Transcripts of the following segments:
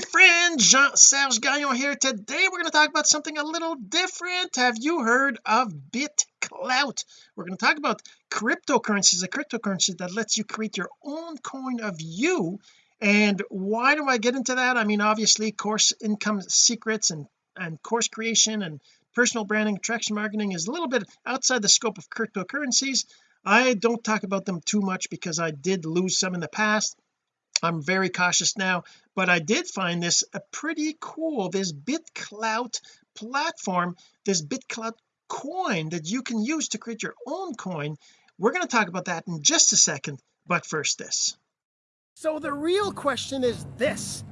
friend Jean-Serge Gagnon here. Today we're going to talk about something a little different. Have you heard of BitClout? We're going to talk about cryptocurrencies a cryptocurrency that lets you create your own coin of you. And why do I get into that? I mean obviously course income secrets and and course creation and personal branding attraction marketing is a little bit outside the scope of cryptocurrencies. I don't talk about them too much because I did lose some in the past I'm very cautious now but I did find this a pretty cool this BitClout platform this BitClout coin that you can use to create your own coin. We're going to talk about that in just a second but first this. So the real question is this.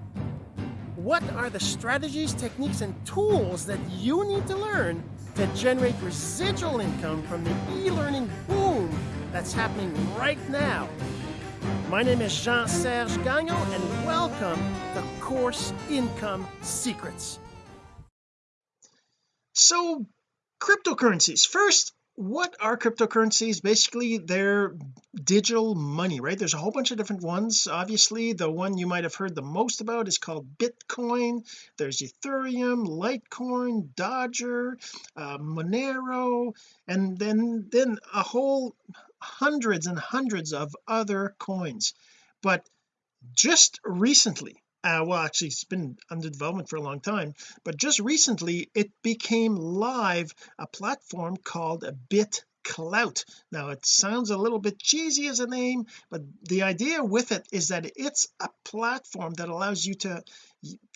What are the strategies techniques and tools that you need to learn to generate residual income from the e-learning boom that's happening right now my name is Jean-Serge Gagnon, and welcome to Course Income Secrets. So, cryptocurrencies. First, what are cryptocurrencies basically they're digital money right there's a whole bunch of different ones obviously the one you might have heard the most about is called Bitcoin there's Ethereum Litecoin Dodger uh, Monero and then then a whole hundreds and hundreds of other coins. But just recently uh, well actually it's been under development for a long time but just recently it became live a platform called a BitClout. Now it sounds a little bit cheesy as a name but the idea with it is that it's a platform that allows you to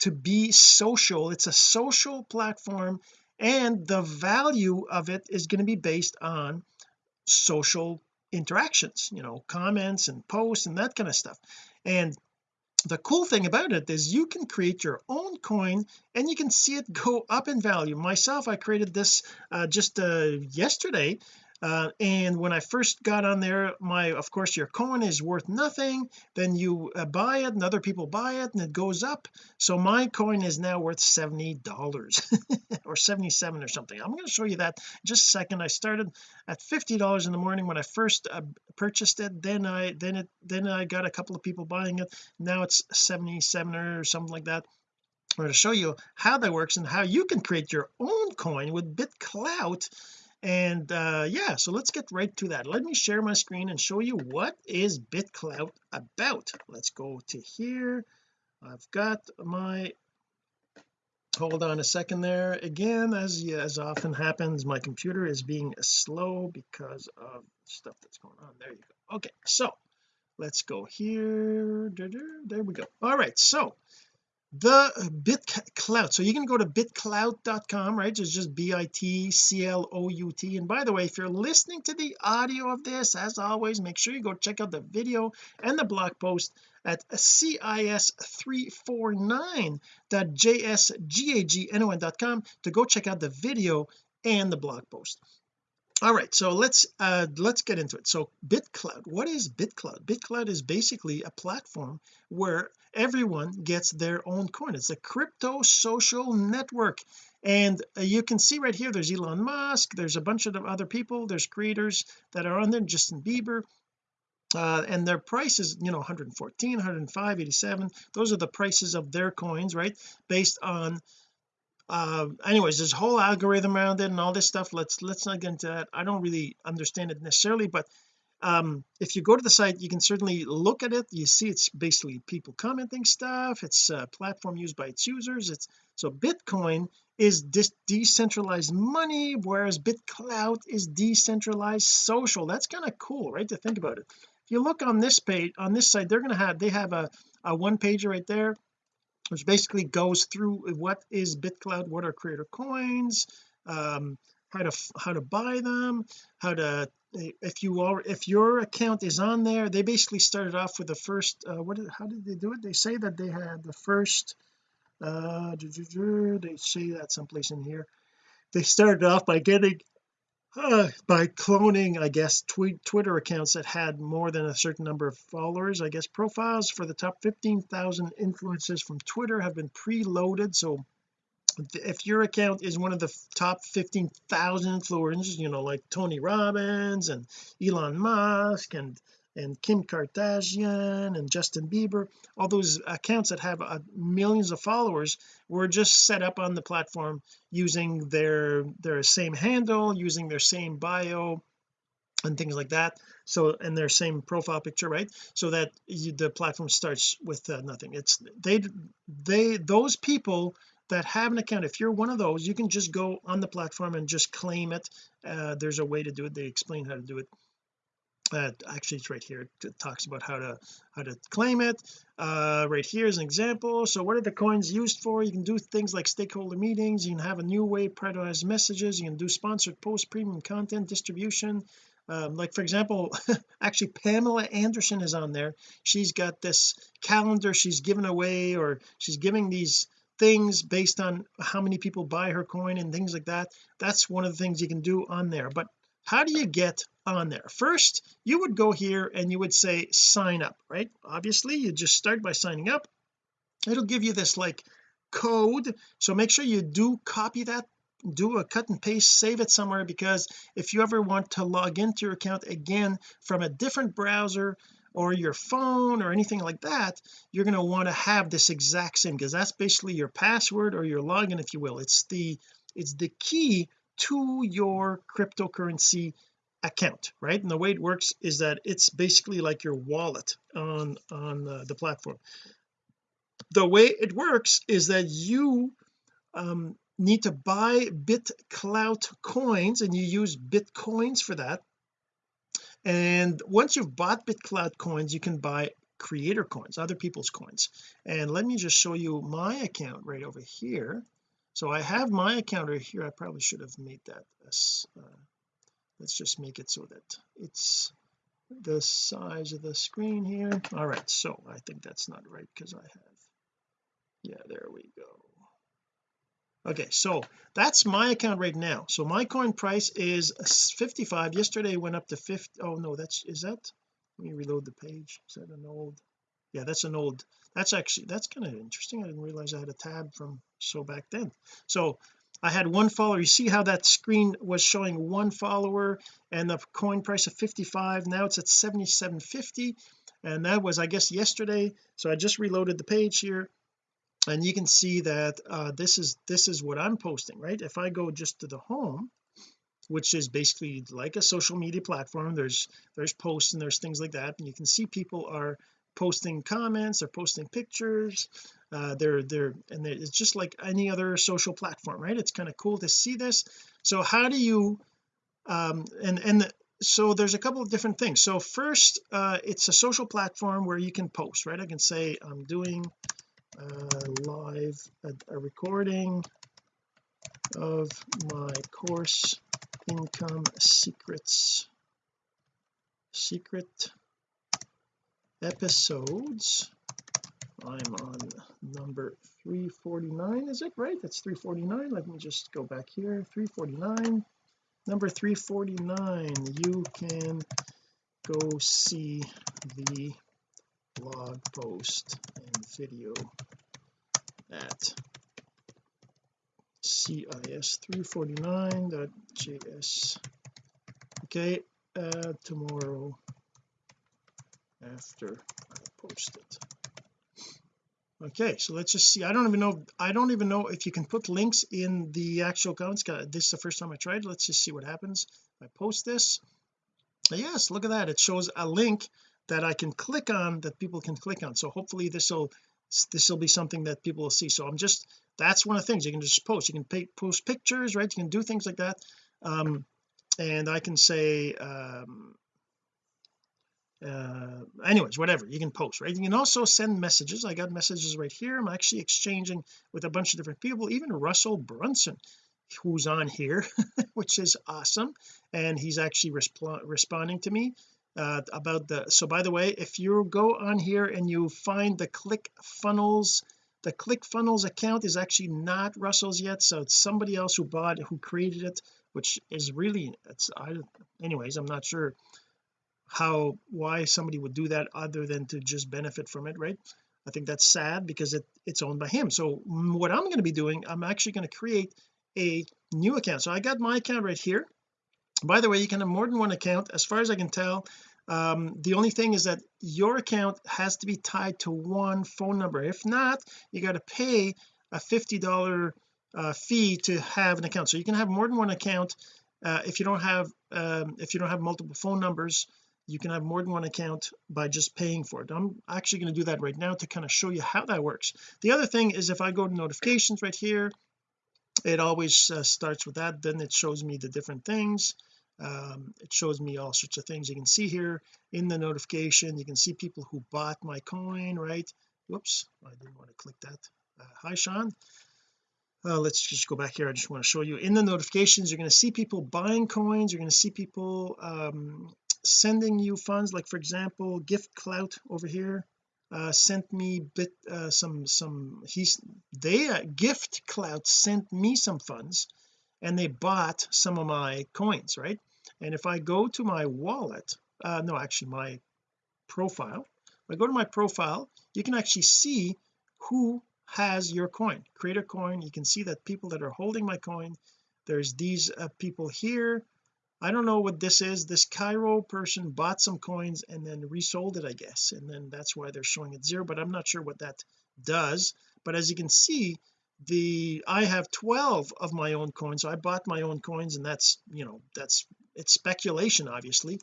to be social. It's a social platform and the value of it is going to be based on social interactions you know comments and posts and that kind of stuff. And the cool thing about it is you can create your own coin and you can see it go up in value. Myself I created this uh, just uh, yesterday uh, and when I first got on there my of course your coin is worth nothing. Then you uh, buy it and other people buy it and it goes up. So my coin is now worth 70 dollars or 77 or something. I'm going to show you that just a second. I started at 50 dollars in the morning when I first uh, purchased it. Then I then it then I got a couple of people buying it. Now it's 77 or something like that. I'm going to show you how that works and how you can create your own coin with BitClout and uh yeah so let's get right to that. Let me share my screen and show you what is BitClout about. Let's go to here. I've got my hold on a second there. Again as as often happens my computer is being slow because of stuff that's going on. There you go. Okay so let's go here. There we go. All right so the uh, BitClout so you can go to bitclout.com right? It's just b-i-t-c-l-o-u-t and by the way if you're listening to the audio of this as always make sure you go check out the video and the blog post at cis349.jsgagnon.com to go check out the video and the blog post all right so let's uh let's get into it. So BitClout what is BitClout BitClout is basically a platform where everyone gets their own coin. It's a crypto social network. And uh, you can see right here there's Elon Musk there's a bunch of other people there's creators that are on there Justin Bieber uh, and their prices you know 114 105 87 those are the prices of their coins right? Based on uh anyways there's a whole algorithm around it and all this stuff. Let's let's not get into that. I don't really understand it necessarily but um if you go to the site you can certainly look at it. You see it's basically people commenting stuff. It's a platform used by its users. It's so Bitcoin is this decentralized money whereas BitClout is decentralized social. That's kind of cool right to think about it. If you look on this page on this site they're going to have they have a, a one pager right there which basically goes through what is bitclout what are creator coins um how to how to buy them how to if you are if your account is on there they basically started off with the first uh, what how did they do it? They say that they had the first uh they say that someplace in here. They started off by getting uh, by cloning I guess tweet Twitter accounts that had more than a certain number of followers. I guess profiles for the top 15,000 influencers from Twitter have been preloaded. So if your account is one of the top 15,000 influencers you know like Tony Robbins and Elon Musk and and Kim Kardashian and Justin Bieber all those accounts that have uh, millions of followers were just set up on the platform using their their same handle using their same bio and things like that. So and their same profile picture right? So that you, the platform starts with uh, nothing. It's they they those people that have an account if you're one of those you can just go on the platform and just claim it. Uh, there's a way to do it. They explain how to do it uh, actually it's right here. It talks about how to how to claim it. Uh, right here is an example. So what are the coins used for? You can do things like stakeholder meetings. You can have a new way prioritize messages. You can do sponsored post premium content distribution. Um, like for example actually Pamela Anderson is on there. She's got this calendar she's given away or she's giving these things based on how many people buy her coin and things like that. That's one of the things you can do on there. But how do you get on there? First you would go here and you would say sign up right? Obviously you just start by signing up. It'll give you this like code. So make sure you do copy that do a cut and paste save it somewhere because if you ever want to log into your account again from a different browser or your phone or anything like that you're going to want to have this exact same because that's basically your password or your login if you will. It's the it's the key to your cryptocurrency account right? And the way it works is that it's basically like your wallet on on uh, the platform. The way it works is that you um, need to buy BitClout coins and you use bitcoins for that. And once you've bought BitClout coins you can buy creator coins other people's coins. And let me just show you my account right over here so I have my account right here. I probably should have made that as uh, let's just make it so that it's the size of the screen here. All right so I think that's not right because I have yeah there we go. Okay so that's my account right now. So my coin price is 55 yesterday went up to 50 oh no that's is that let me reload the page. Is that an old yeah that's an old that's actually that's kind of interesting. I didn't realize I had a tab from so back then. So I had one follower. You see how that screen was showing one follower and the coin price of 55 now it's at 77.50 and that was I guess yesterday. So I just reloaded the page here. And you can see that uh, this is this is what I'm posting right? If I go just to the home which is basically like a social media platform there's there's posts and there's things like that and you can see people are posting comments they're posting pictures. Uh, they're they're and it's just like any other social platform right? It's kind of cool to see this. So how do you um and and so there's a couple of different things. So first uh it's a social platform where you can post right? I can say I'm doing uh live a, a recording of my course income secrets. Secret episodes. I'm on number 349 is it? Right that's 349 let me just go back here. 349 number 349 you can go see the blog post and video at cis349.js okay uh tomorrow after I post it. Okay so let's just see. I don't even know I don't even know if you can put links in the actual comments this is the first time I tried. Let's just see what happens. I post this. Yes look at that. It shows a link that I can click on that people can click on. So hopefully this will this will be something that people will see. So I'm just that's one of the things. You can just post. You can pay, post pictures right? You can do things like that. Um and I can say um uh anyways whatever you can post right? You can also send messages. I got messages right here. I'm actually exchanging with a bunch of different people even Russell Brunson who's on here which is awesome. And he's actually resp responding to me uh, about the so by the way if you go on here and you find the click funnels the ClickFunnels account is actually not Russell's yet so it's somebody else who bought who created it which is really it's I anyways I'm not sure how why somebody would do that other than to just benefit from it right? I think that's sad because it it's owned by him. So what I'm going to be doing I'm actually going to create a new account. So I got my account right here. By the way you can have more than one account. As far as I can tell um, the only thing is that your account has to be tied to one phone number. If not you got to pay a $50 uh, fee to have an account. So you can have more than one account uh, if you don't have um, if you don't have multiple phone numbers you can have more than one account by just paying for it. I'm actually going to do that right now to kind of show you how that works. The other thing is if I go to notifications right here it always uh, starts with that. Then it shows me the different things. Um, it shows me all sorts of things. You can see here in the notification you can see people who bought my coin right? Whoops I didn't want to click that. Uh, hi Sean. Uh, let's just go back here. I just want to show you. In the notifications you're going to see people buying coins. You're going to see people um, sending you funds like for example gift clout over here uh, sent me bit uh, some some he's they uh, gift clout sent me some funds and they bought some of my coins right? And if I go to my wallet uh no actually my profile if I go to my profile you can actually see who has your coin. Create a coin. You can see that people that are holding my coin. There's these uh, people here I don't know what this is. This Cairo person bought some coins and then resold it I guess and then that's why they're showing it zero but I'm not sure what that does. But as you can see the I have 12 of my own coins so I bought my own coins and that's you know that's it's speculation obviously.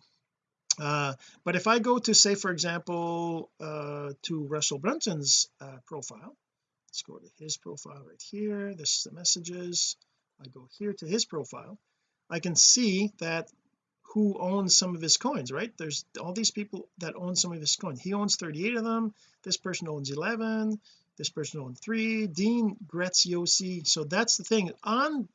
Uh, but if I go to say for example uh, to Russell Brunson's uh, profile let's go to his profile right here. This is the messages. I go here to his profile I can see that who owns some of his coins right? There's all these people that own some of his coins he owns 38 of them. This person owns 11 this person owns 3 Dean Graziosi so that's the thing. On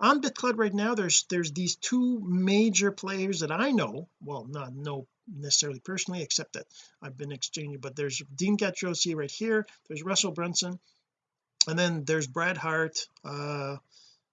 on BitClout right now there's there's these two major players that I know. Well not know necessarily personally except that I've been exchanging but there's Dean Graziosi right here. There's Russell Brunson. And then there's Brad Hart uh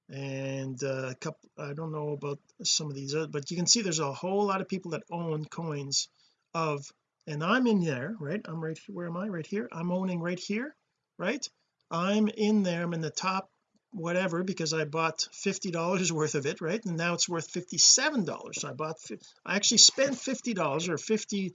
and uh, a couple I don't know about some of these other, but you can see there's a whole lot of people that own coins of and I'm in there right? I'm right here where am I? Right here. I'm owning right here right? I'm in there. I'm in the top whatever because I bought $50 worth of it right? And now it's worth $57 so I bought I actually spent $50 or 50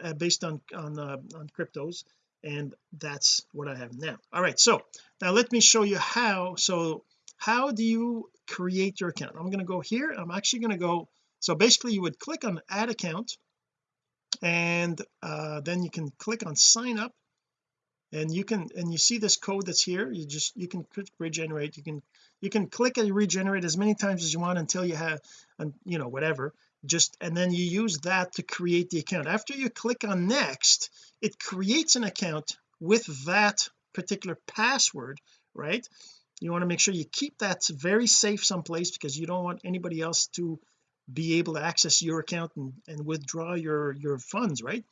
uh, based on on uh, on cryptos and that's what I have now. All right so now let me show you how so how do you create your account? I'm going to go here I'm actually going to go so basically you would click on add account and uh, then you can click on sign up and you can and you see this code that's here you just you can regenerate you can you can click and regenerate as many times as you want until you have and you know whatever just and then you use that to create the account. After you click on next it creates an account with that particular password right you want to make sure you keep that very safe someplace because you don't want anybody else to be able to access your account and, and withdraw your your funds right?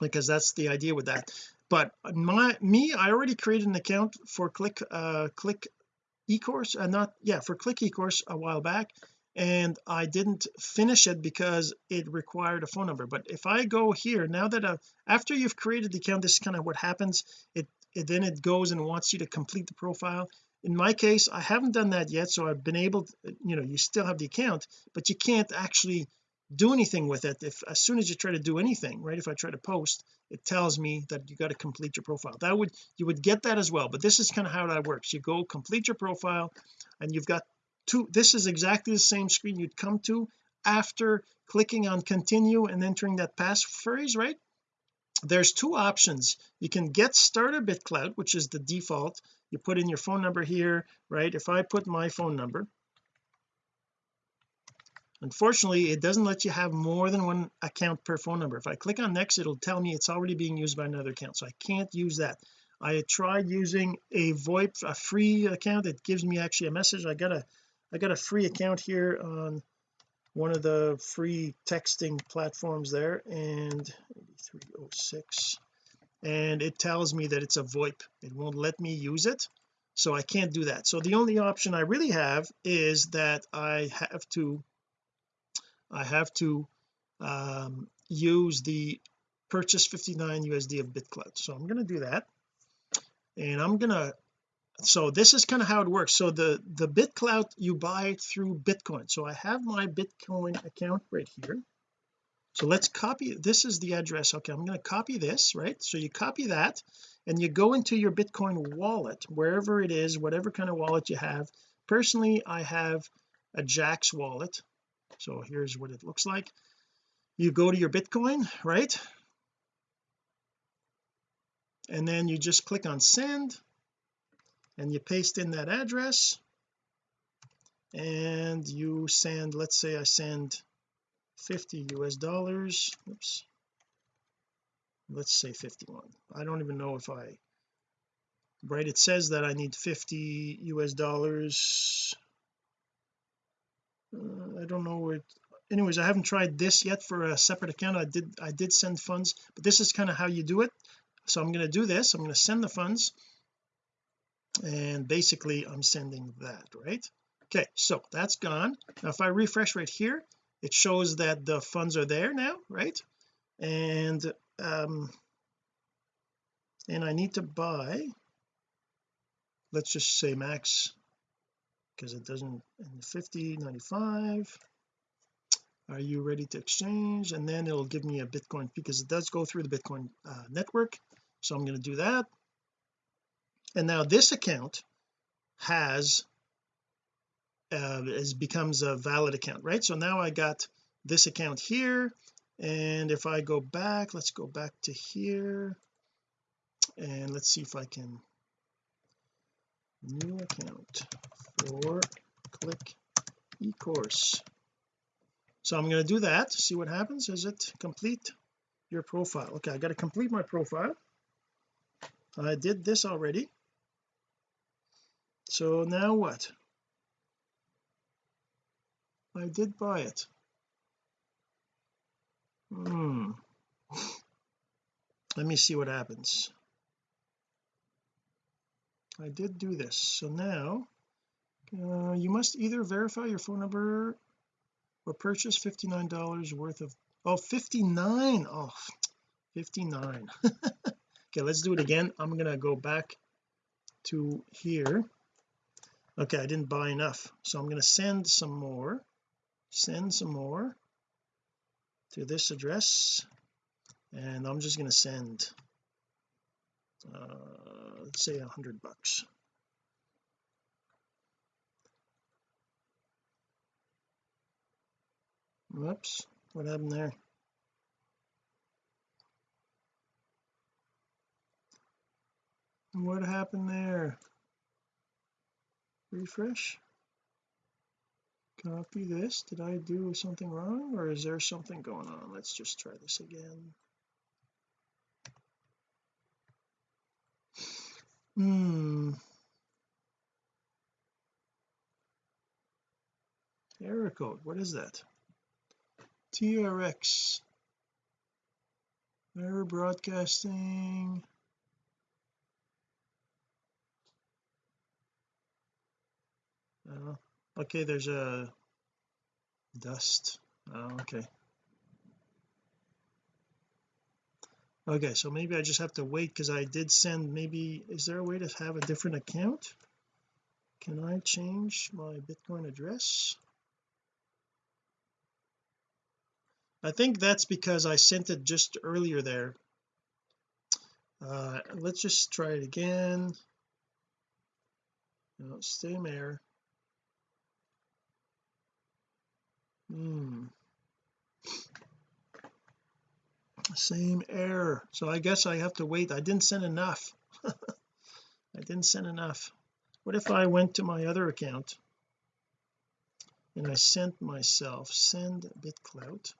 Because that's the idea with that. But my me I already created an account for click uh click ecourse uh, not yeah for click ecourse a while back and I didn't finish it because it required a phone number. But if I go here now that uh, after you've created the account this is kind of what happens. It, it then it goes and wants you to complete the profile in my case I haven't done that yet so I've been able to you know you still have the account but you can't actually do anything with it if as soon as you try to do anything right if I try to post it tells me that you got to complete your profile. That would you would get that as well but this is kind of how that works. You go complete your profile and you've got two this is exactly the same screen you'd come to after clicking on continue and entering that passphrase right? There's two options. You can get started BitClout which is the default you put in your phone number here right? If I put my phone number unfortunately it doesn't let you have more than one account per phone number. If I click on next it'll tell me it's already being used by another account so I can't use that. I tried using a VoIP a free account. It gives me actually a message. I got a I got a free account here on one of the free texting platforms there and 8306 and it tells me that it's a VoIP. It won't let me use it so I can't do that. So the only option I really have is that I have to I have to um, use the purchase 59 USD of BitClout so I'm going to do that and I'm gonna so this is kind of how it works. So the the BitClout you buy through Bitcoin. So I have my Bitcoin account right here so let's copy this is the address. Okay I'm going to copy this right? So you copy that and you go into your Bitcoin wallet wherever it is whatever kind of wallet you have. Personally I have a Jaxx wallet. So here's what it looks like. You go to your Bitcoin right? And then you just click on send and you paste in that address. And you send let's say I send 50 US dollars. Oops. Let's say 51 I don't even know if I right it says that I need 50 US dollars. Uh, I don't know it, anyways I haven't tried this yet for a separate account. I did I did send funds but this is kind of how you do it. So I'm going to do this. I'm going to send the funds. And basically I'm sending that right? Okay so that's gone. Now if I refresh right here it shows that the funds are there now right? And um and I need to buy let's just say max because it doesn't in 50 95 are you ready to exchange? And then it'll give me a Bitcoin because it does go through the Bitcoin uh, network. So I'm going to do that. And now this account has uh is becomes a valid account right? So now I got this account here and if I go back let's go back to here and let's see if I can new account for click ecourse. So I'm going to do that see what happens. Is it complete your profile? Okay I got to complete my profile. I did this already. So now what I did buy it. Hmm. Let me see what happens. I did do this. So now uh, you must either verify your phone number or purchase $59 worth of oh 59 oh 59 okay let's do it again. I'm gonna go back to here. Okay I didn't buy enough so I'm going to send some more send some more to this address and I'm just going to send uh, let's say a hundred bucks. Whoops what happened there? What happened there? Refresh copy this. Did I do something wrong or is there something going on? Let's just try this again. Hmm. Error code. What is that? TRX error broadcasting. Uh, okay there's a dust. Oh, okay. Okay so maybe I just have to wait because I did send maybe is there a way to have a different account? Can I change my Bitcoin address? I think that's because I sent it just earlier there. Uh let's just try it again. No, same error hmm. Same error. So I guess I have to wait. I didn't send enough. I didn't send enough. What if I went to my other account and I sent myself send bitclout.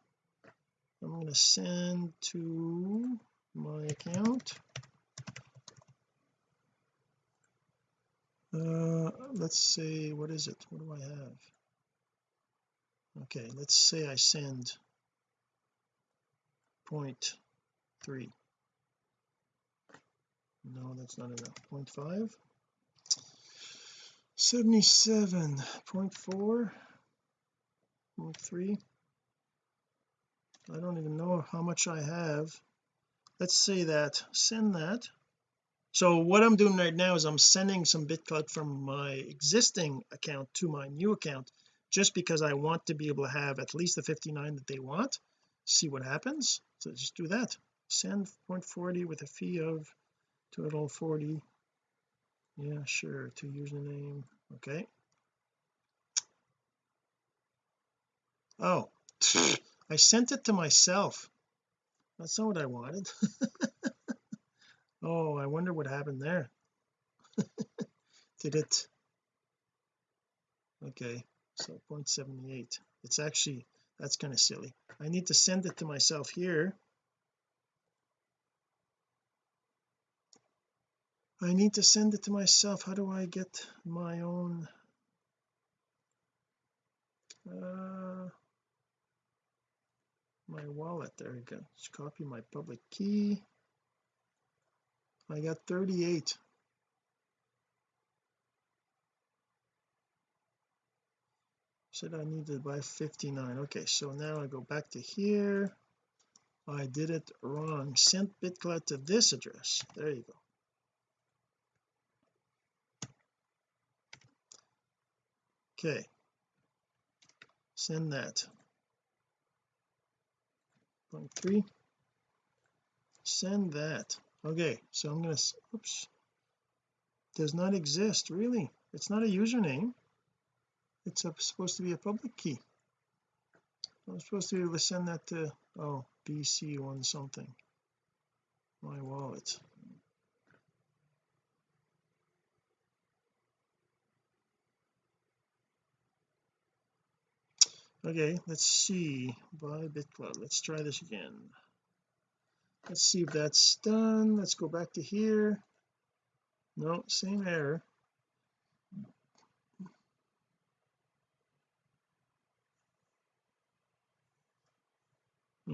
I'm going to send to my account. Uh let's say what is it? What do I have okay let's say I send point three. No that's not enough. Point five. 77 point four. Point three. I don't even know how much I have. Let's say that send that. So what I'm doing right now is I'm sending some BitClout from my existing account to my new account just because I want to be able to have at least the 59 that they want see what happens. So just do that. Send 0.40 with a fee of total 40 yeah sure. To username okay. Oh I sent it to myself. That's not what I wanted. Oh I wonder what happened there. Did it? Okay so 0.78 it's actually that's kind of silly. I need to send it to myself here. I need to send it to myself. How do I get my own uh my wallet? There you go. Just copy my public key. I got 38 said I needed to buy 59 okay so now I go back to here. I did it wrong. Sent bitclout to this address. There you go. Okay. Send that. Point three. Send that. Okay so I'm gonna oops. Does not exist. Really? It's not a username it's a, supposed to be a public key. I'm supposed to be able to send that to oh BC one something. My wallet. Okay let's see. Buy bitclout let's try this again. Let's see if that's done. Let's go back to here. No same error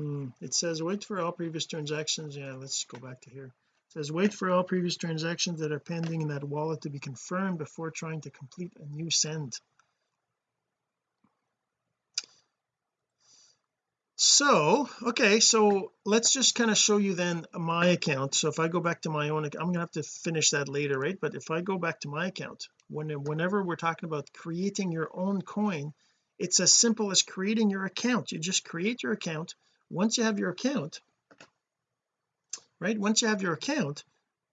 mm, it says wait for all previous transactions. Yeah let's go back to here. It says wait for all previous transactions that are pending in that wallet to be confirmed before trying to complete a new send. So okay so let's just kind of show you then my account. So if I go back to my own I'm gonna have to finish that later right? But if I go back to my account when whenever we're talking about creating your own coin it's as simple as creating your account. You just create your account once you have your account right once you have your account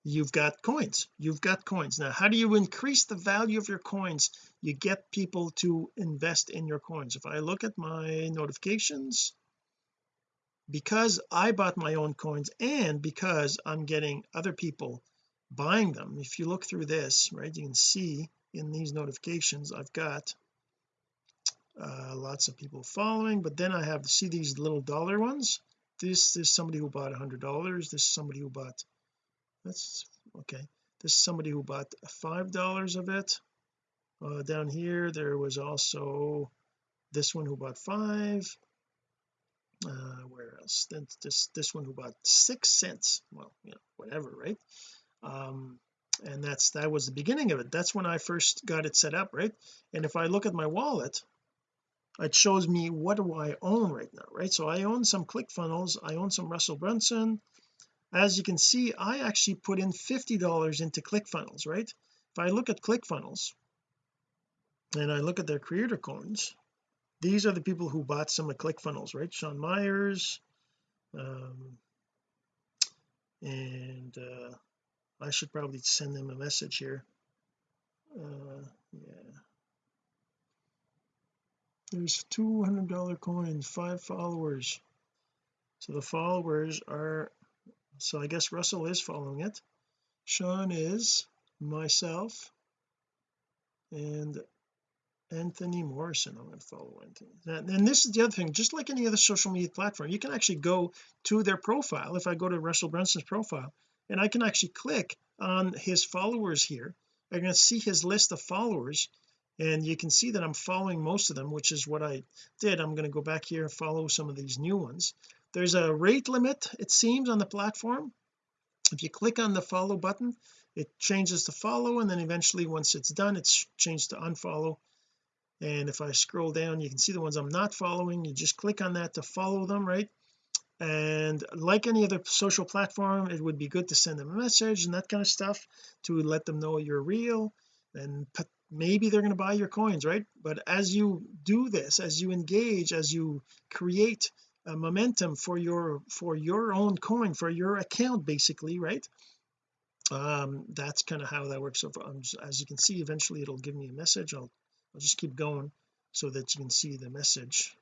you've got coins you've got coins. Now how do you increase the value of your coins? You get people to invest in your coins. If I look at my notifications because I bought my own coins and because I'm getting other people buying them if you look through this right you can see in these notifications I've got uh, lots of people following but then I have to see these little dollar ones? This is somebody who bought a hundred dollars this is somebody who bought that's okay. This is somebody who bought five dollars of it. Uh, down here there was also this one who bought five. Uh where else? Then this this one who bought six cents. Well you know whatever right? Um and that's that was the beginning of it. That's when I first got it set up right? And if I look at my wallet it shows me what do I own right now right? So I own some ClickFunnels I own some Russell Brunson. As you can see I actually put in $50 into ClickFunnels right? If I look at ClickFunnels and I look at their creator coins these are the people who bought some of ClickFunnels right? Sean Myers um, and uh, I should probably send them a message here. Uh, yeah there's $200 coins five followers. So the followers are so I guess Russell is following it. Sean is myself and Anthony Morrison I'm going to follow Anthony. And this is the other thing just like any other social media platform you can actually go to their profile. If I go to Russell Brunson's profile and I can actually click on his followers here I'm going to see his list of followers and you can see that I'm following most of them which is what I did. I'm going to go back here and follow some of these new ones. There's a rate limit it seems on the platform. If you click on the follow button it changes to follow and then eventually once it's done it's changed to unfollow. And if I scroll down you can see the ones I'm not following. You just click on that to follow them right? And like any other social platform it would be good to send them a message and that kind of stuff to let them know you're real and maybe they're going to buy your coins right? But as you do this as you engage as you create uh, momentum for your for your own coin for your account basically right? Um that's kind of how that works. So um, as you can see eventually it'll give me a message. I'll I'll just keep going so that you can see the message.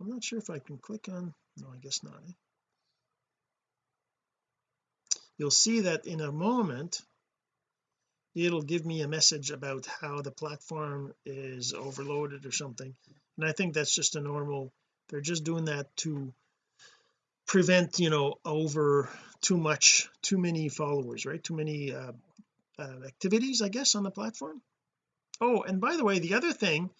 I'm not sure if I can click on no I guess not eh? you'll see that in a moment it'll give me a message about how the platform is overloaded or something. And I think that's just a normal they're just doing that to prevent you know over too much too many followers right? Too many uh, uh, activities I guess on the platform. Oh and by the way the other thing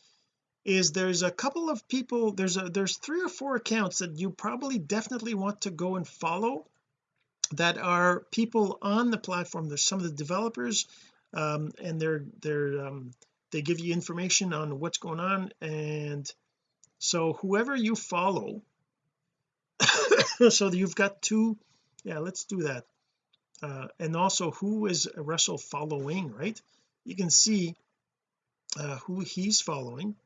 is there's a couple of people there's a there's three or four accounts that you probably definitely want to go and follow that are people on the platform. There's some of the developers um, and they're they're um, they give you information on what's going on. And so whoever you follow so you've got two yeah let's do that. Uh, and also who is Russell following right? You can see uh, who he's following.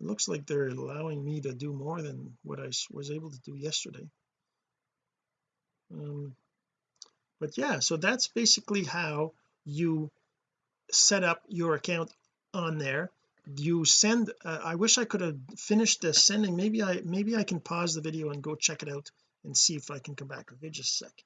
It looks like they're allowing me to do more than what I was able to do yesterday. Um, but yeah so that's basically how you set up your account on there. You send uh, I wish I could have finished the sending. Maybe I maybe I can pause the video and go check it out and see if I can come back. Okay just a sec.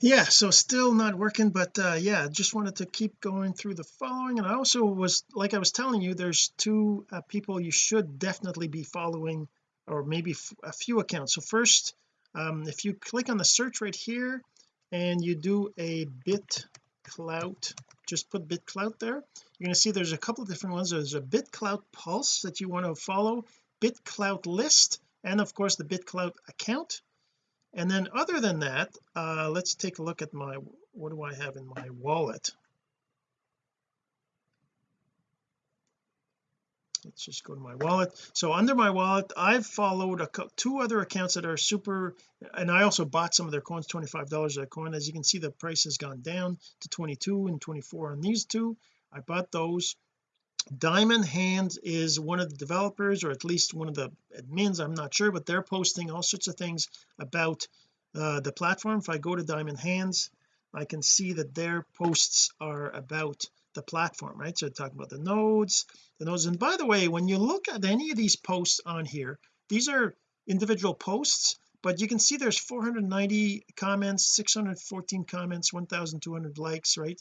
Yeah so still not working but uh yeah just wanted to keep going through the following. And I also was like I was telling you there's two uh, people you should definitely be following or maybe a few accounts. So first um if you click on the search right here and you do a bit clout. Just put bitclout there. You're going to see there's a couple of different ones. There's a bit bitclout pulse that you want to follow bit bitclout list and of course the bit bitclout account. And then other than that uh let's take a look at my what do I have in my wallet let's just go to my wallet. So under my wallet I've followed a two other accounts that are super and I also bought some of their coins 25 dollars a coin. As you can see the price has gone down to 22 and 24 on these two. I bought those. Diamond Hands is one of the developers or at least one of the admins I'm not sure but they're posting all sorts of things about uh, the platform. If I go to Diamond Hands I can see that their posts are about the platform right? So talking about the nodes the nodes and by the way when you look at any of these posts on here these are individual posts but you can see there's 490 comments 614 comments 1200 likes right?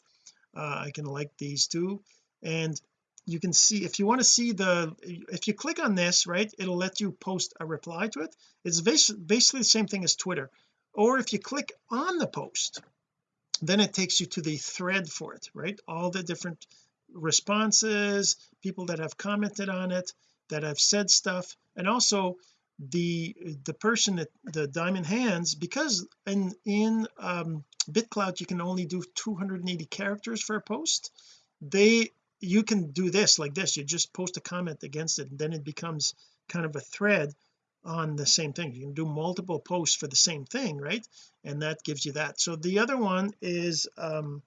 Uh, I can like these too. And you can see if you want to see the if you click on this right it'll let you post a reply to it. It's basically the same thing as Twitter. Or if you click on the post then it takes you to the thread for it right? All the different responses people that have commented on it that have said stuff. And also the the person that the diamond hands because in in um bitclout you can only do 280 characters for a post they you can do this like this. You just post a comment against it and then it becomes kind of a thread on the same thing. You can do multiple posts for the same thing right? And that gives you that. So the other one is um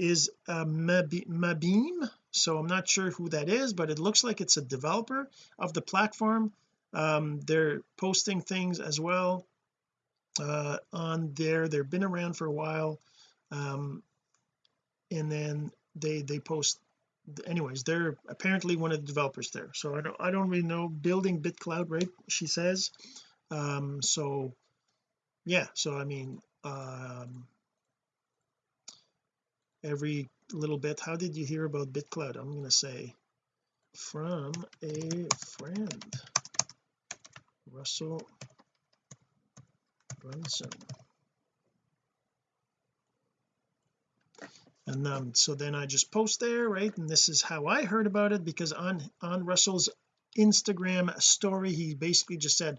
is uh, maebeam. So I'm not sure who that is but it looks like it's a developer of the platform. Um they're posting things as well uh on there. They've been around for a while um and then they they post anyways they're apparently one of the developers there. So I don't I don't really know. Building BitClout right she says. Um so yeah so I mean um every little bit. How did you hear about BitClout? I'm going to say from a friend Russell Brunson. And um so then I just post there right? And this is how I heard about it because on on Russell's Instagram story he basically just said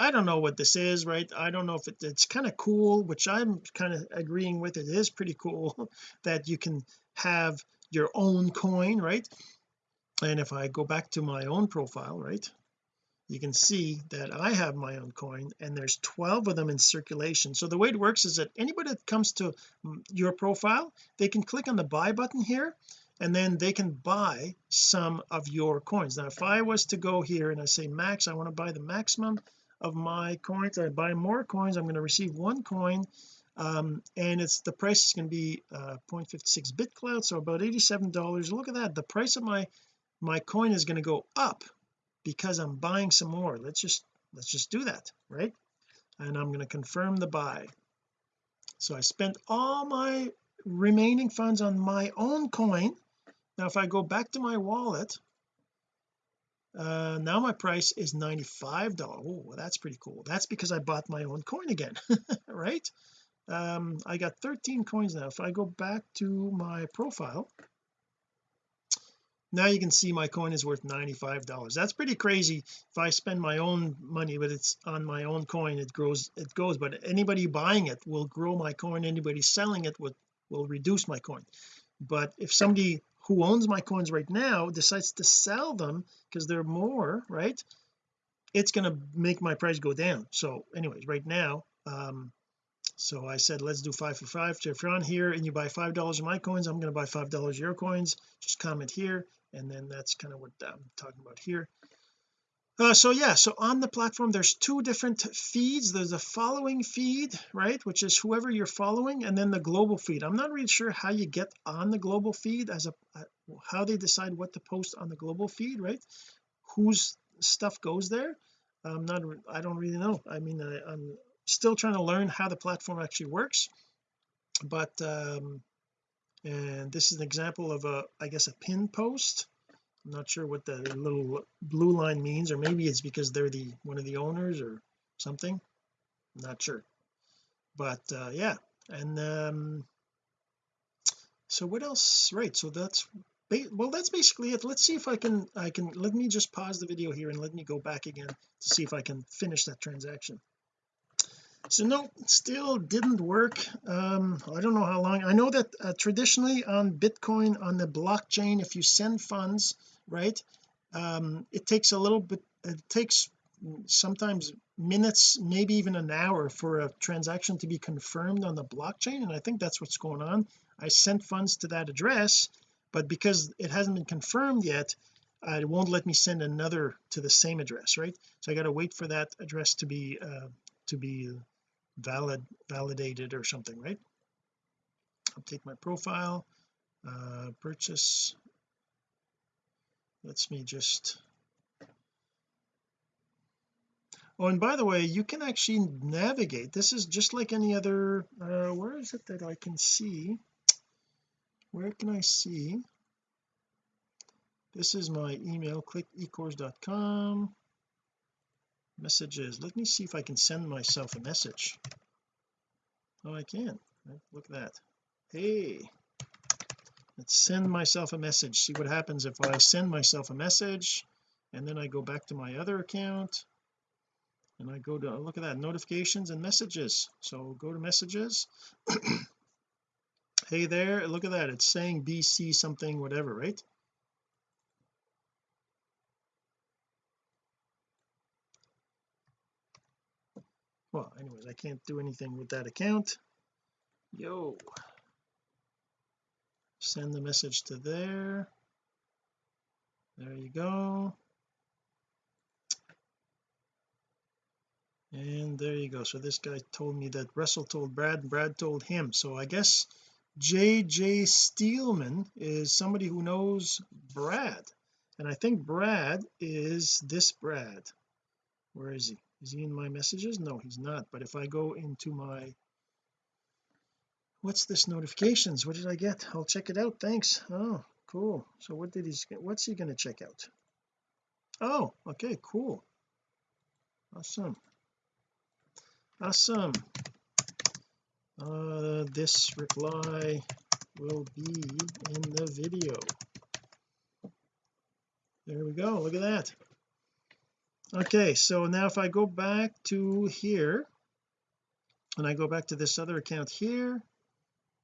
I don't know what this is right? I don't know if it, it's kind of cool which I'm kind of agreeing with. It is pretty cool that you can have your own coin right? And if I go back to my own profile right you can see that I have my own coin and there's 12 of them in circulation. So the way it works is that anybody that comes to mm, your profile they can click on the buy button here and then they can buy some of your coins. Now if I was to go here and I say max I want to buy the maximum of my coins. I buy more coins. I'm going to receive one coin um, and it's the price is going to be uh 0.56 BitClout so about 87 dollars. Look at that. The price of my my coin is going to go up because I'm buying some more. Let's just let's just do that right? And I'm going to confirm the buy. So I spent all my remaining funds on my own coin. Now if I go back to my wallet uh now my price is 95 dollars oh that's pretty cool. That's because I bought my own coin again right? Um I got 13 coins now. If I go back to my profile now you can see my coin is worth 95 dollars. That's pretty crazy. If I spend my own money but it's on my own coin it grows it goes. But anybody buying it will grow my coin. Anybody selling it would will reduce my coin. But if somebody who owns my coins right now decides to sell them because they're more right it's going to make my price go down. So anyways right now um so I said let's do five for five. So if you're on here and you buy five dollars of my coins I'm going to buy five dollars your coins. Just comment here and then that's kind of what I'm talking about here uh, so yeah so on the platform there's two different feeds. There's a following feed right which is whoever you're following and then the global feed. I'm not really sure how you get on the global feed as a uh, how they decide what to post on the global feed right? Whose stuff goes there? I'm not I don't really know. I mean I, I'm still trying to learn how the platform actually works but um and this is an example of a I guess a pin post I'm not sure what the little blue line means or maybe it's because they're the one of the owners or something. I'm not sure. But uh yeah and um so what else? Right so that's well that's basically it. Let's see if I can I can let me just pause the video here and let me go back again to see if I can finish that transaction. So no still didn't work. Um I don't know how long. I know that uh, traditionally on Bitcoin on the blockchain if you send funds right? Um it takes a little bit it takes sometimes minutes maybe even an hour for a transaction to be confirmed on the blockchain and I think that's what's going on. I sent funds to that address but because it hasn't been confirmed yet it won't let me send another to the same address right? So I got to wait for that address to be uh, to be valid validated or something right? Update my profile uh purchase lets me just oh and by the way you can actually navigate. This is just like any other uh where is it that I can see? Where can I see? This is my email click ecourse.com messages. Let me see if I can send myself a message. Oh I can. Look at that. Hey let's send myself a message. See what happens if I send myself a message and then I go back to my other account and I go to look at that notifications and messages. So go to messages. Hey there look at that it's saying BC something whatever right? Well anyways I can't do anything with that account. Yo send the message to there. There you go. And there you go. So this guy told me that Russell told Brad Brad told him. So I guess JJ Steelman is somebody who knows Brad. And I think Brad is this Brad. Where is he? Is he in my messages? No he's not. But if I go into my what's this notifications? What did I get? I'll check it out. Thanks. Oh cool. So what did he what's he going to check out? Oh okay cool. Awesome. Awesome. Uh this reply will be in the video. There we go. Look at that. Okay so now if I go back to here and I go back to this other account here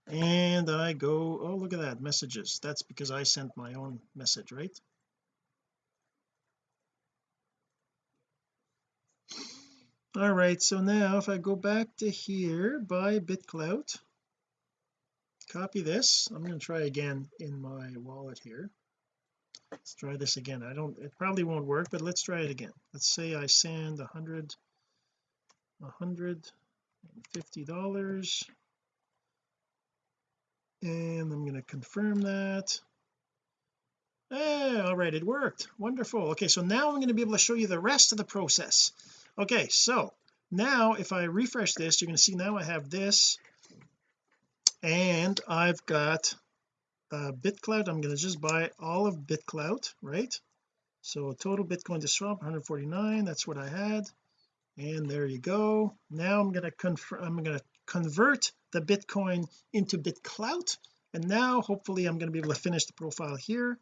and I go oh look at that messages. That's because I sent my own message right? All right so now if I go back to here by BitClout copy this. I'm going to try again in my wallet here. Let's try this again. I don't it probably won't work but let's try it again. Let's say I send a hundred a hundred and fifty dollars and I'm going to confirm that. Hey all right it worked. Wonderful. Okay so now I'm going to be able to show you the rest of the process. Okay so now if I refresh this you're going to see now I have this and I've got uh, BitClout I'm going to just buy all of BitClout right? So total Bitcoin to swap 149 that's what I had. And there you go. Now I'm going to confirm I'm going to convert the Bitcoin into BitClout. And now hopefully I'm going to be able to finish the profile here.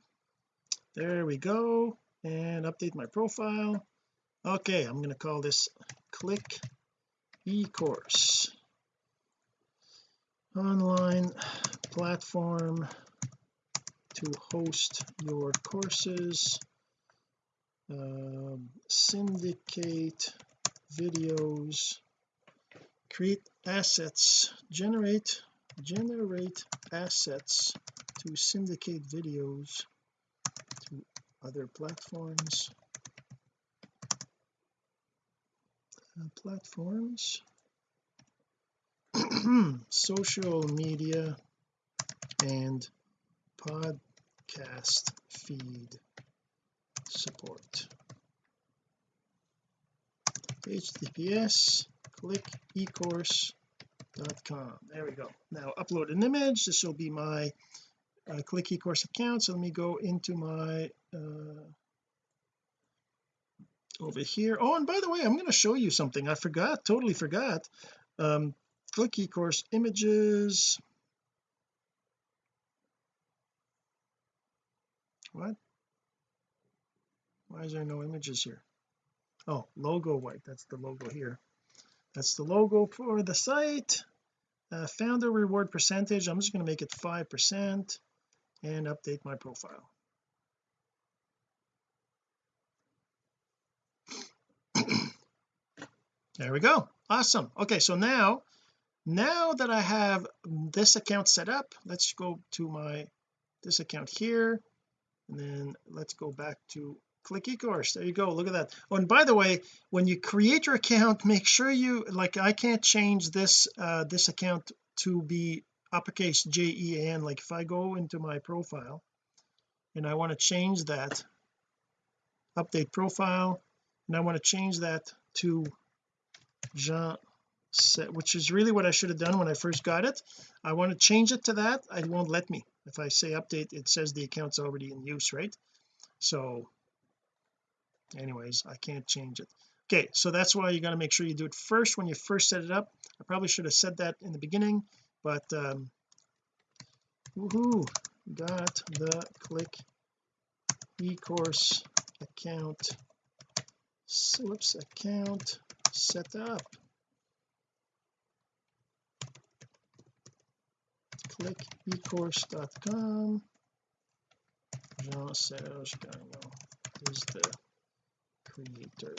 There we go. And update my profile. Okay I'm going to call this click e-course. Online platform to host your courses. Um, syndicate videos create assets generate generate assets to syndicate videos to other platforms. Uh, platforms. Social media and podcast feed support. Https click ecourse.com there we go. Now upload an image. This will be my uh, click ecourse account. So let me go into my uh, over here. Oh and by the way I'm going to show you something. I forgot totally forgot. Um click ecourse images. What? Why is there no images here? Oh logo white that's the logo here that's the logo for the site. Uh, founder reward percentage I'm just going to make it five percent and update my profile. There we go. Awesome. Okay so now now that I have this account set up let's go to my this account here and then let's go back to click ecourse there you go. Look at that. Oh and by the way when you create your account make sure you like I can't change this uh this account to be uppercase J-E-A-N like if I go into my profile and I want to change that update profile and I want to change that to Jean set which is really what I should have done when I first got it. I want to change it to that. It won't let me. If I say update it says the account's already in use right? So anyways I can't change it. Okay so that's why you got to make sure you do it first when you first set it up. I probably should have said that in the beginning but um woohoo got the click ecourse account. Whoops account set up. Click ecourse.com Jean-Serge Gagnon is the creator.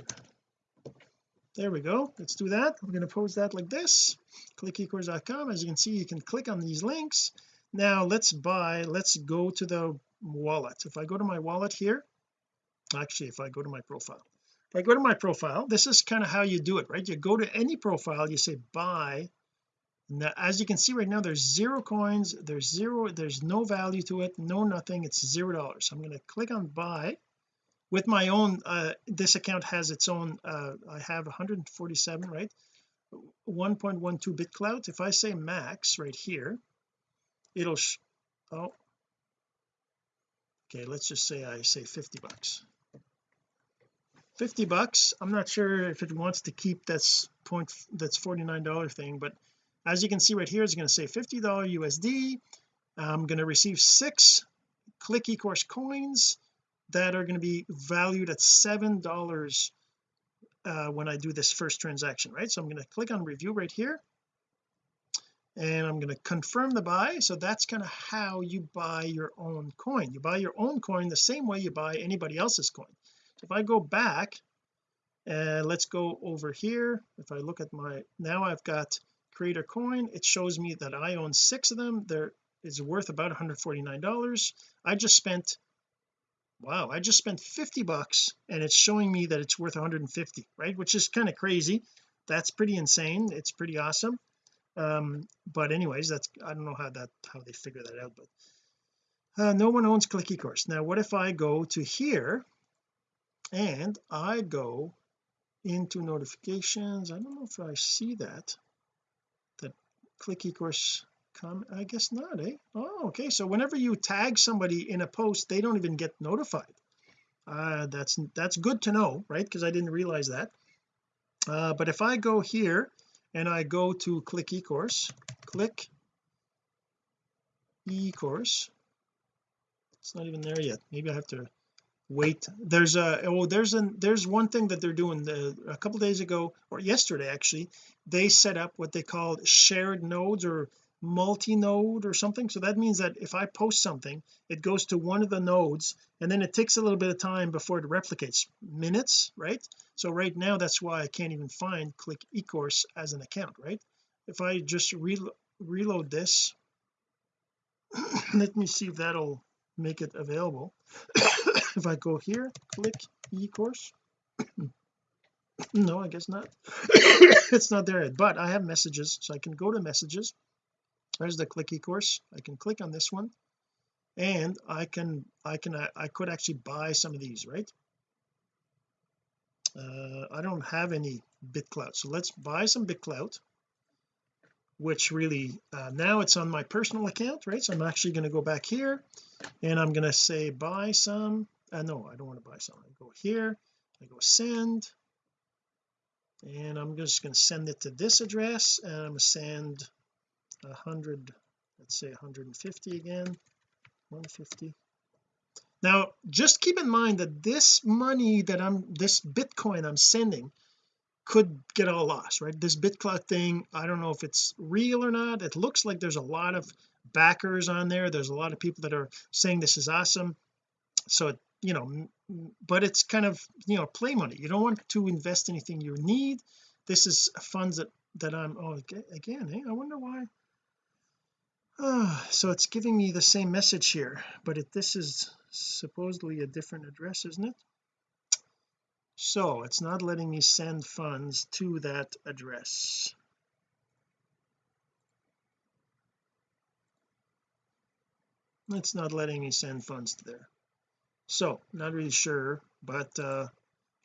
There we go. Let's do that. I'm going to post that like this. Click ecourse.com as you can see you can click on these links. Now let's buy let's go to the wallet. If I go to my wallet here actually if I go to my profile if I go to my profile this is kind of how you do it right? You go to any profile you say buy. Now as you can see right now there's zero coins there's zero there's no value to it no nothing. It's zero dollars. I'm going to click on buy with my own uh this account has its own uh I have 147 right? 1.12 bit BitClout if I say max right here it'll oh. Okay let's just say I say 50 bucks. 50 bucks I'm not sure if it wants to keep that's point that's 49 dollar thing but as you can see right here it's going to say 50 dollar USD I'm going to receive six click ecourse coins that are going to be valued at seven dollars uh, when I do this first transaction right? So I'm going to click on review right here. And I'm going to confirm the buy. So that's kind of how you buy your own coin. You buy your own coin the same way you buy anybody else's coin. So if I go back and uh, let's go over here. If I look at my now I've got creator coin. It shows me that I own six of them. They're worth about 149 dollars. I just spent wow I just spent 50 bucks and it's showing me that it's worth 150 right? Which is kind of crazy. That's pretty insane. It's pretty awesome. Um but anyways that's I don't know how that how they figure that out but uh, no one owns click ecourse now what if I go to here and I go into notifications? I don't know if I see that that click ecourse I guess not eh? Oh okay so whenever you tag somebody in a post they don't even get notified. Uh that's that's good to know right? Because I didn't realize that. Uh but if I go here and I go to click ecourse click ecourse it's not even there yet. Maybe I have to wait. There's a oh there's an there's one thing that they're doing the, a couple days ago or yesterday actually they set up what they called shared nodes or multi-node or something. So that means that if I post something it goes to one of the nodes and then it takes a little bit of time before it replicates minutes right? So right now that's why I can't even find click ecourse as an account right? If I just re reload this let me see if that'll make it available. If I go here click eCourse. No I guess not. It's not there yet but I have messages so I can go to messages there's the click course. I can click on this one. And I can I can I, I could actually buy some of these right? Uh, I don't have any BitClout. So let's buy some BitClout which really uh, now it's on my personal account right? So I'm actually going to go back here and I'm going to say buy some. Uh, no I don't want to buy some. I go here I go send. And I'm just going to send it to this address and I'm going to send a hundred let's say 150 again 150 now just keep in mind that this money that I'm this Bitcoin I'm sending could get all lost right? This BitClout thing I don't know if it's real or not. It looks like there's a lot of backers on there. There's a lot of people that are saying this is awesome. So it, you know but it's kind of you know play money. You don't want to invest anything you need. This is funds that that I'm oh again eh? I wonder why so it's giving me the same message here but it, this is supposedly a different address isn't it? So it's not letting me send funds to that address. It's not letting me send funds to there. So not really sure but uh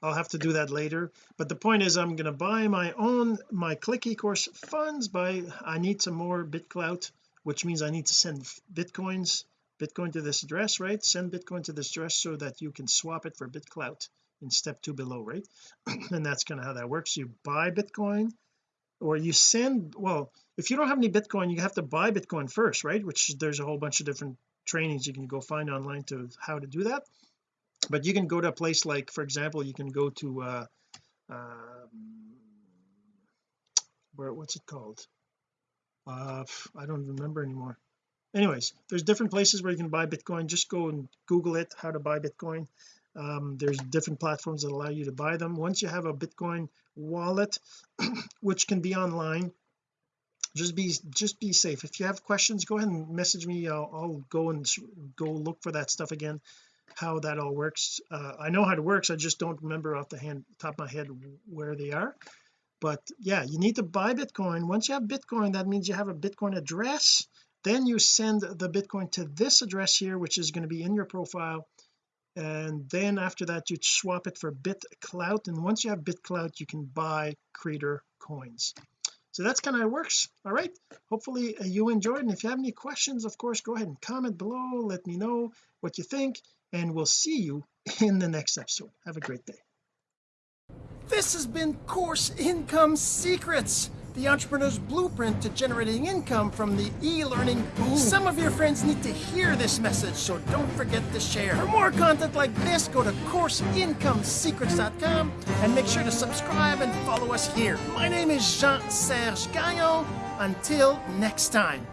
I'll have to do that later. But the point is I'm going to buy my own my click ecourse funds by I need some more BitClout which means I need to send bitcoins bitcoin to this address right? Send bitcoin to this address so that you can swap it for BitClout in step two below right? And that's kind of how that works. You buy bitcoin or you send well if you don't have any bitcoin you have to buy bitcoin first right? Which there's a whole bunch of different trainings you can go find online to how to do that. But you can go to a place like for example you can go to uh um, where what's it called uh I don't remember anymore. Anyways there's different places where you can buy bitcoin. Just go and google it how to buy bitcoin. Um, there's different platforms that allow you to buy them. Once you have a bitcoin wallet which can be online just be just be safe. If you have questions go ahead and message me. I'll, I'll go and go look for that stuff again how that all works. Uh, I know how it works. I just don't remember off the hand top of my head where they are but yeah you need to buy Bitcoin. Once you have Bitcoin that means you have a Bitcoin address. Then you send the Bitcoin to this address here which is going to be in your profile. And then after that you swap it for BitClout. And once you have BitClout you can buy creator coins. So that's kind of how it works. All right. Hopefully uh, you enjoyed. And if you have any questions of course go ahead and comment below. Let me know what you think. And we'll see you in the next episode. Have a great day this has been course income secrets the entrepreneur's blueprint to generating income from the e-learning boom. Some of your friends need to hear this message, so don't forget to share. For more content like this, go to CourseIncomeSecrets.com and make sure to subscribe and follow us here. My name is Jean-Serge Gagnon. Until next time.